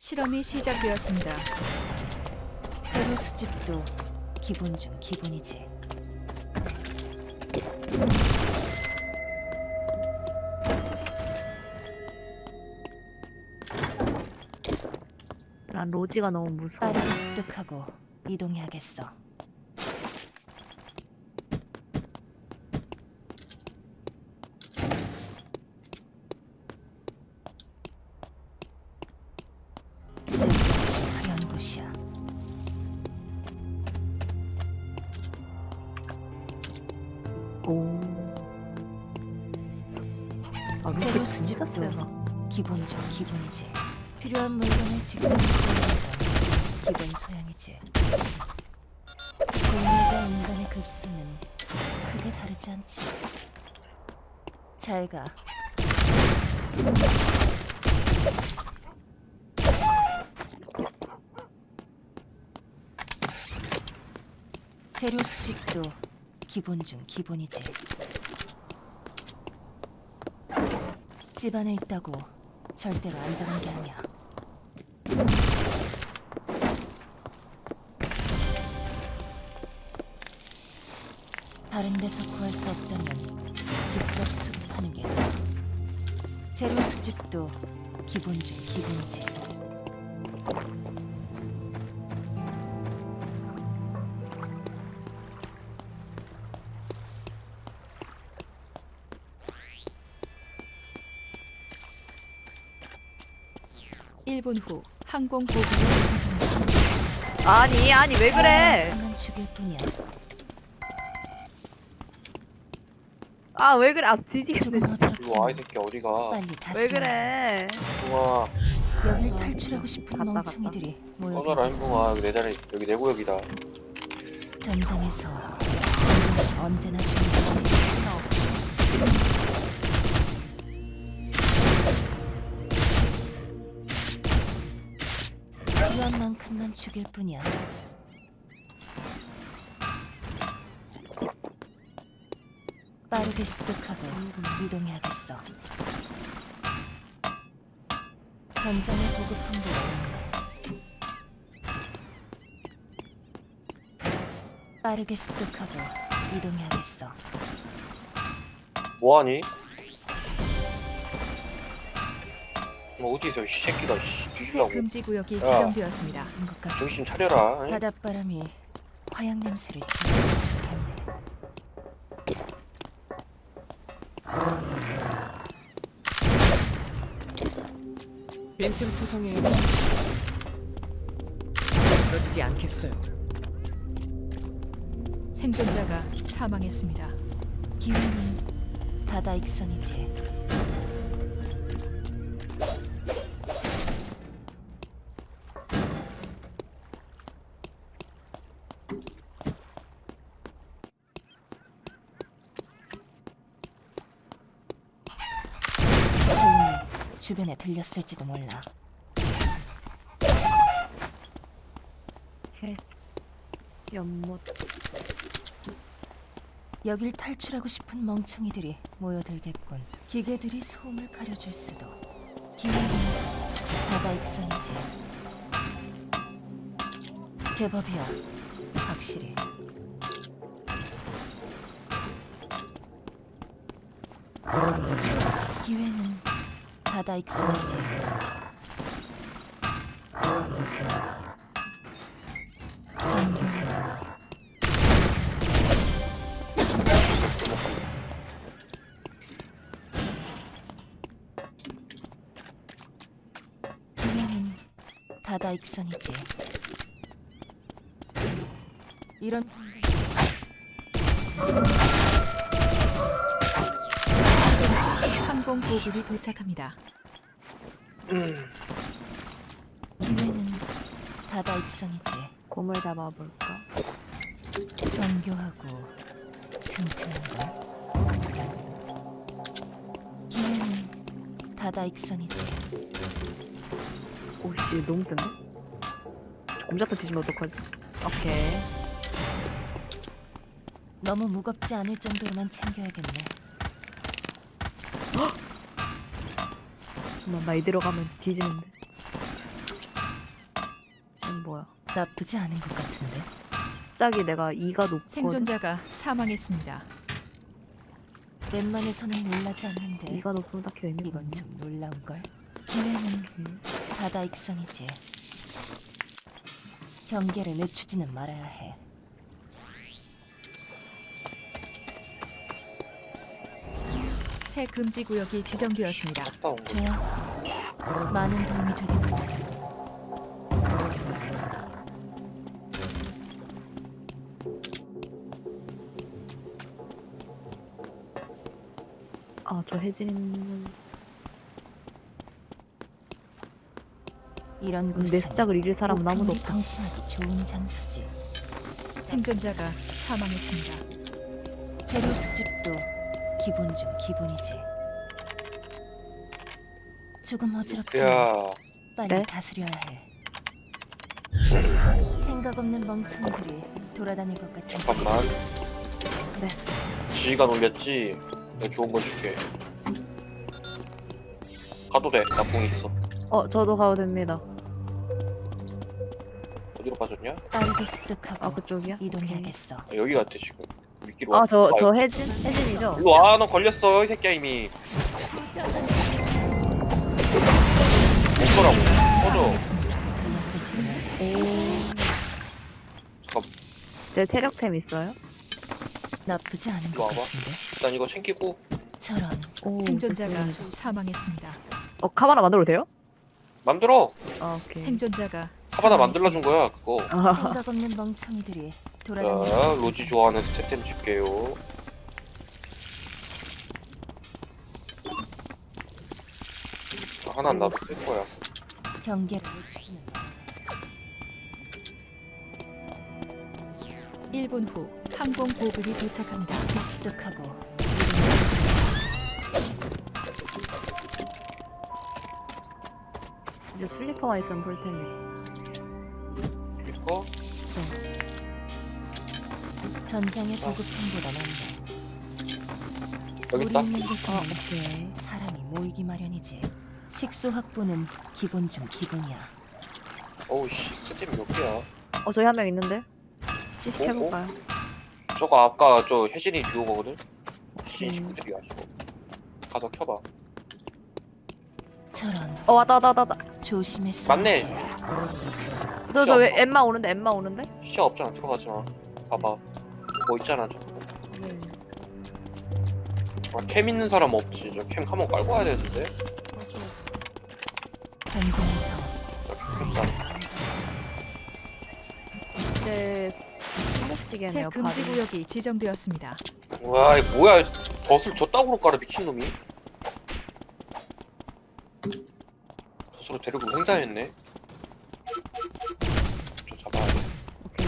실험이 시작되었습니다. 재료 수집도 기본 중 기본이지. 난 로지가 너무 무서워. 빠르게 습득하고 이동해야겠어. 아, 재료 루트 진짜 수집도 세다. 기본 중 기본이지. 필요한 물건을 직접 구하는 건 기본 소양이지. 동물과 인간의 급수는 크게 다르지 않지. 잘 가. 재료 수집도 기본 중 기본이지. 집 안에 있다고 절대로 안전한 게 아니야. 다른 데서 구할 수 없다면 직접 수집하는 게 나아. 재료 수집도 기본 중 기본이지. 일분후 항공 보급이 도착합니다. 아니, 아니, 왜 그래? 하면 죽일 뿐이야. 아, 왜 그래? 아, 뒤지겠네. 와, 이 새끼 어디가? 왜 그래? 붕아, 여길 탈출하고 싶은 갔다, 멍청이들이 모여. 꺼져라, 임붕아. 여기 내 자리, 여기 내 구역이다. 전장에서 언제나 준비지. 필요한 만큼만 죽일 뿐이야. 빠르게 습득하고 이동해야겠어. 게 없네. 빠르게 습득하고 이동해야겠어. 뭐하니? 뭐 어디서 이 새끼가 씨, 죽이려고. 금지 구역이 야. 지정되었습니다. 한것 같아. 정신 차려라. 응? 바닷바람이 화양 냄새를 지니면 좋겠네. 빈틈 투성이에 떨어지지 않겠어요. 생존자가 사망했습니다. 기회는 바다 익선이지. 소음이 주변에 들렸을지도 몰라. 개. 연못. 여길 탈출하고 싶은 멍청이들이 모여들겠군. 기계들이 소음을 가려줄 수도. 기회는 바다 익선이지. 제법이야. 확실히. 기회는 바다 기회는 바다 익선이지. 이런 보급이 도착합니다. 기회는 바다 익선이지. 곰을 잡아볼까? 정교하고 튼튼한 걸. 기회는 바다 익선이지. 오씨, 너무 센데? 곰잡다 뒤지면 어떡하지? 오케이. 너무 무겁지 않을 정도로만 챙겨야겠네. 나 나이 들어가면 뒤지는데. 뭐야? 나쁘지 않은 것 같은데. 갑자기 내가 이가 높고 생존자가 사망했습니다. 웬만해서는 놀라지 않는데 이가 높으면 딱히 의미가 이건. 좀 놀라운 걸. 기회는 바다 익성이지. 경계를 늦추지는 말아야 해. 새 금지 구역이 지정되었습니다. 좋아. 많은 도움이 되겠군. 아, 저 혜진이는 이런 내 곳은 습작을 잃을 사람은 아무도 없다. 방심하기 좋은 장소지. 생존자가 사망했습니다. 재료 수집도 기본 중 기본이지. 조금 어지럽지만 야, 빨리 네? 다스려야 해. 생각 없는 멍청이들이 돌아다닐 것 같은데 잠깐만. 네. 지휘가 놀렸지. 내가 좋은 거 줄게. 가도 돼. 나공 있어. 어, 저도 가도 됩니다. 어디로 빠졌냐? 빠르게 습득하고 아, 그쪽이야? 이동해야겠어. 아, 여기 같아 지금. 미끼로 와. 아, 저, 아, 저 혜진? 혜진이죠? 일로 와. 너 걸렸어 이 새끼야 이미. 멈춰라고. 꺼져. 제 체력템 있어요? 나쁘지 않은 것 와봐. 같은데. 일단 이거 챙기고 저런 오, 생존자가 됐습니다. 사망했습니다. 어, 카바나 만들어도 돼요? 만들어. 아, 오케이. 생존자가 사바나 만들어 준 거야 그거. 아, 생각 없는 멍청이들이 돌아다니는 자, 것 로지. 좋아하는 스태템 줄게요. 자, 하나 나도 쓸 거야. 경계를 마. 1분 후 항공 보급이 도착합니다. 습득하고 이제 슬리퍼만 있으면 불텐데. 이거 전장의 보급품보다 낫네. 여기 우리 있다. 있는 아, 곳에는 오케이. 사람이 모이기 마련이지. 식수 확보는 기본 중 기본이야. 어우 씨, 스태템 몇 개야? 어, 저희 한 명 있는데? 시식 어, 어? 해볼까요? 저거 아까 저 혜진이 주운 거거든. 오케이. 친구들이야 저거. 가서 켜봐. 저런 어, 왔다, 왔다, 왔다. 조심했어. 맞네. 저, 저, 왜, 엠마 오는데, 엠마 오는데? 시야 없잖아. 들어가지 마. 봐봐. 뭐 있잖아 저거. 네. 아, 캠 있는 사람 없지. 저 캠 한번 깔고 와야 되는데. 현장에서 저기 있다. 제새 손목시계네요, 금지. 구역이 지정되었습니다. 와, 이 뭐야? 덫을 저 땅으로 깔아 미친 놈이. 덫으로 데리고 횡단했네. 저 잡아야 돼. 오케이.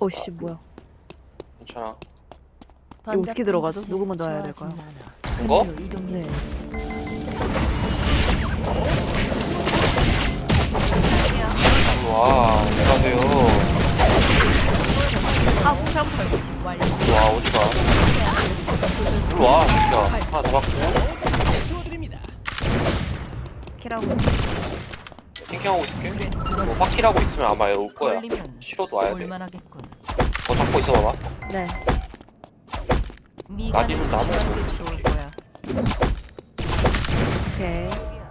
오씨 뭐야? 괜찮아. 이거 어떻게 들어가죠? 누구 먼저 해야 될까요? 이거? 일로 와. 어디 가세요? 아. 어디 가? 일로 와. 진짜. 하나 더 받고. 치워드립니다. 키라고 했어. 팅킹하고 있을게. 뭐 확실하고 있으면 아마 올 거야. 싫어도 와야 돼. 볼만하겠군. 더 잡고 있어봐봐. 네. 미간을 나디는 나무. 조심하는 게 좋을 거야. 오케이.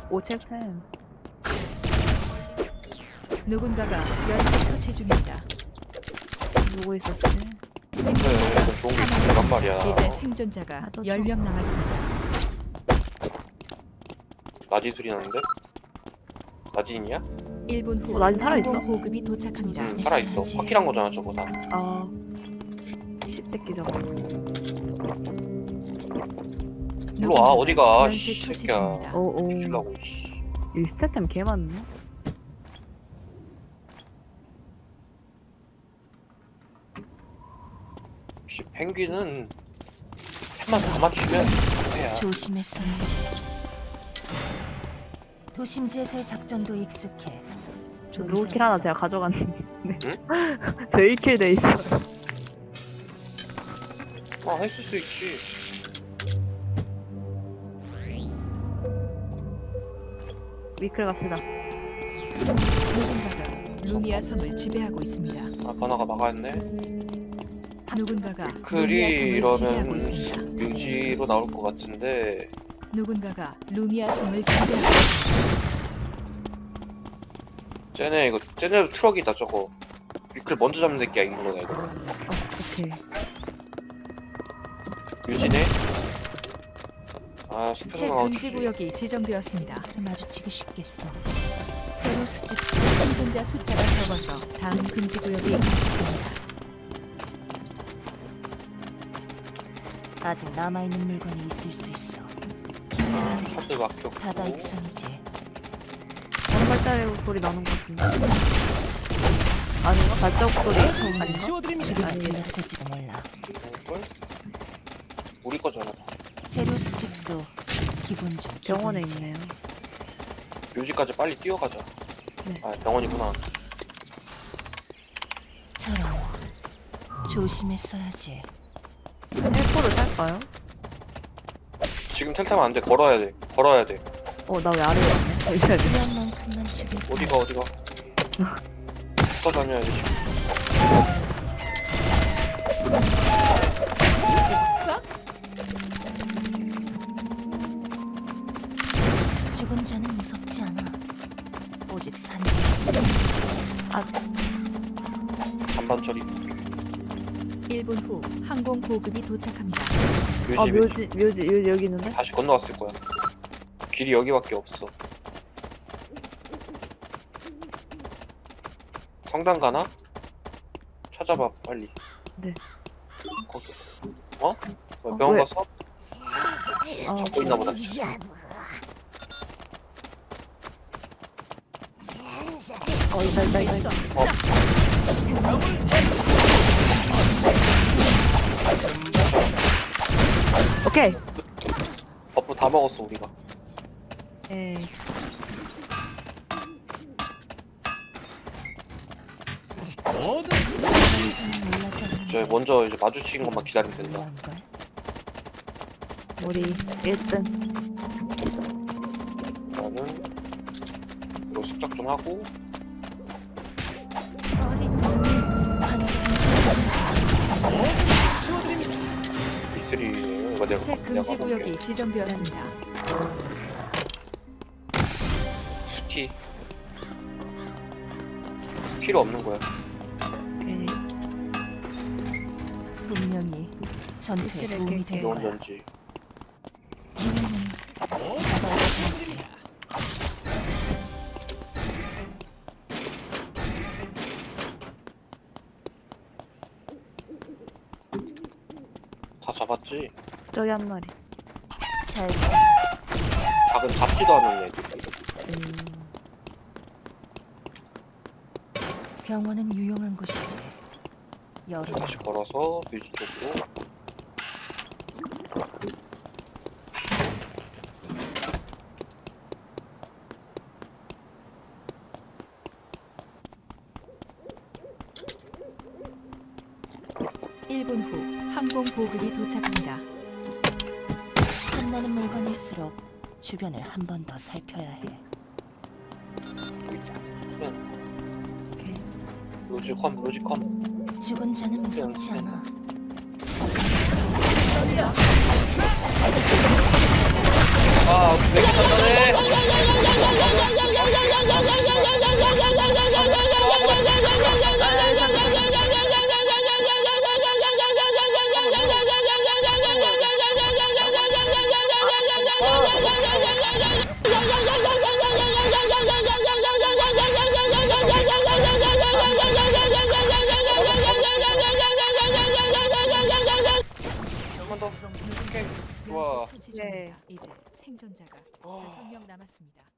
오체템. 누군가가 연쇄 처치 중입니다. 누구 있었지? 그래, 이거 좋은 게 있단 말이야. 이제 생존자가 아, 또 10명 남았습니다. 나디 소리 나는데? 나디냐? 1분 후 어, 나지 살아있어? 항공 보급이 도착합니다. 응, 살아있어. 확실한 거잖아, 저거 다. 아. 씹새끼 저거. 일로 와, 어디가, 씨, 새끼야. 오오. 주려고, 씨. 이 스태템 개 많네. 씨, 펭귄은 한번 다 맞추면 패야. 조심했어야지. 도심지에서의 작전도 익숙해. 저 문제 누구 킬 하나. 제가 가져갔는데. 저 1킬 돼 있어. 아, 했을 수 있지. 위클 갑시다. 누군가가 루미아 섬을 지배하고 있습니다. 아 번화가 막아였네 누군가가 루미아 지배하고 이러면 있습니다. 뮤지로 나올 것 같은데 누군가가 루미아 지배하고 있습니다. 쟤네 이거 쟤네 트럭이다 저거 위클 먼저 잡는 새끼야 거다 이거 오케이. 뮤지네 아새 숲에서 나와 금지 구역이 지정되었습니다. 마주치기 쉽겠어. 제로 수집 생존자 숫자가 적어서 다음 금지 구역이 감속됩니다. 아직 남아있는 물건이 있을 수 있어. 아, 카드 막혔고 바다 익선이지. 다른 발자국 소리 나는 것 같은데. 아닌가? 발자국 소리 아닌가? 지워드립니다. 주변에. 들렸을지도 몰라. 걸 우리 거잖아 제로 수집도 기본 중 병원에. 있네요. 뮤지까지 빨리 뛰어가자 네. 아 병원이구나 저런 조심했어야지. 탈까요? 지금 텔 타면 안돼 걸어야 돼 걸어야 돼 어, 나 왜 아래에 왔네? 잠시만요. 필요한 만큼만 어디가 어디가 붙어 다녀야 돼 지금 죽은 자는 무섭지 않아. 오직 산지. 반반 처리 1분 후 항공 보급이 도착합니다. 뮤지 아, 묘지, 묘지, 묘지 여기 있는데? 다시 건너왔을 거야 길이 여기밖에 없어 성당 가나? 찾아봐 빨리 네. 거기 어? 왜 어, 병원 왜? 갔어? 아, 잡고 있나 보다 어, 있다, 있다, 있다. 있다. 어. 오케이. 버프 다 먹었어 우리가 않는 저 먼저 이제 마주치는 것만 기다리면 된다 걸. 우리 1등. 나는 이거 숙작 좀 하고 이거 내가 새 금지 구역이. 지정되었습니다. 스키 필요 없는 거야 에이. 분명히 전투에 도움이 될 거야. 기 다 잡았지 저기 한 마리. 잘 작은 잡지도 않은 애들 음. 병원은 유용한 곳이지. 여름 다시 걸어서 뮤지 쪽으로 일분후 항공 보급이 도착합니다. 탐나는 물건일수록 주변을 한 번 더 살펴야 해. 컴 죽은 자는 무섭지 않아. 아, 되게 단단해. 남았습니다.